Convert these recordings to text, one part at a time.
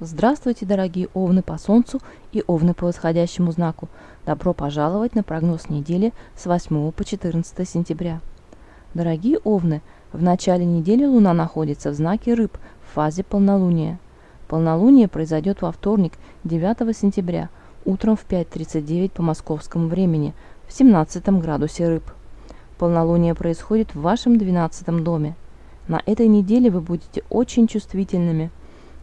Здравствуйте, дорогие овны по Солнцу и овны по восходящему знаку. Добро пожаловать на прогноз недели с 8 по 14 сентября. Дорогие овны, в начале недели Луна находится в знаке Рыб в фазе полнолуния. Полнолуние произойдет во вторник, 9 сентября, утром в 5.39 по московскому времени, в 17 градусе Рыб. Полнолуние происходит в вашем 12 доме. На этой неделе вы будете очень чувствительными –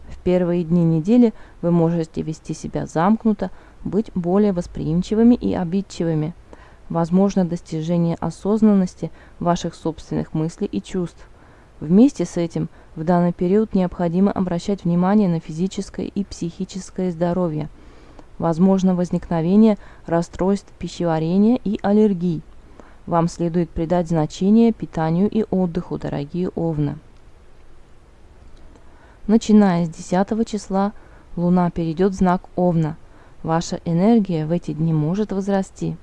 в первые дни недели вы можете вести себя замкнуто, быть более восприимчивыми и обидчивыми. Возможно достижение осознанности ваших собственных мыслей и чувств. Вместе с этим в данный период необходимо обращать внимание на физическое и психическое здоровье. Возможно возникновение расстройств пищеварения и аллергий. Вам следует придать значение питанию и отдыху, дорогие овны. Начиная с 10 числа Луна перейдет в знак Овна. Ваша энергия в эти дни может возрасти.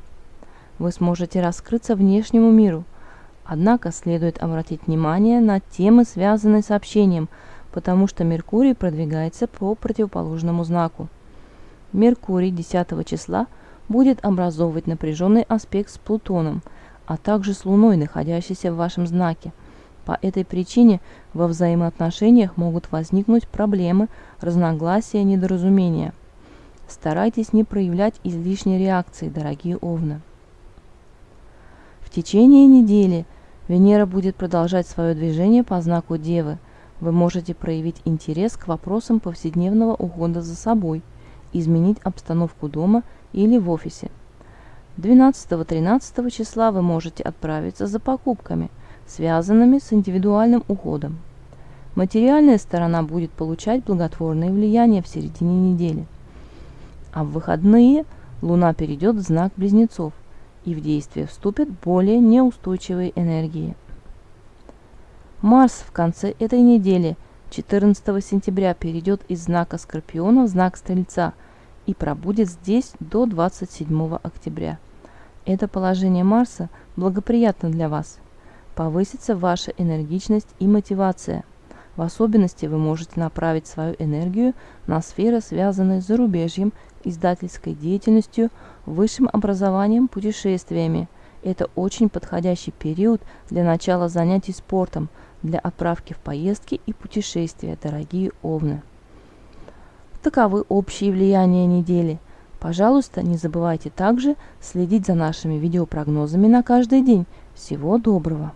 Вы сможете раскрыться внешнему миру. Однако следует обратить внимание на темы, связанные с общением, потому что Меркурий продвигается по противоположному знаку. Меркурий 10 числа будет образовывать напряженный аспект с Плутоном, а также с Луной, находящейся в вашем знаке – по этой причине во взаимоотношениях могут возникнуть проблемы, разногласия, недоразумения. Старайтесь не проявлять излишней реакции, дорогие овны. В течение недели Венера будет продолжать свое движение по знаку Девы. Вы можете проявить интерес к вопросам повседневного ухода за собой, изменить обстановку дома или в офисе. 12-13 числа вы можете отправиться за покупками – связанными с индивидуальным уходом. Материальная сторона будет получать благотворное влияние в середине недели. А в выходные Луна перейдет в знак Близнецов, и в действие вступят более неустойчивые энергии. Марс в конце этой недели, 14 сентября, перейдет из знака Скорпиона в знак Стрельца и пробудет здесь до 27 октября. Это положение Марса благоприятно для вас – повысится ваша энергичность и мотивация. В особенности вы можете направить свою энергию на сферы, связанные с зарубежьем, издательской деятельностью, высшим образованием, путешествиями. Это очень подходящий период для начала занятий спортом, для отправки в поездки и путешествия, дорогие овны. Таковы общие влияния недели. Пожалуйста, не забывайте также следить за нашими видеопрогнозами на каждый день. Всего доброго!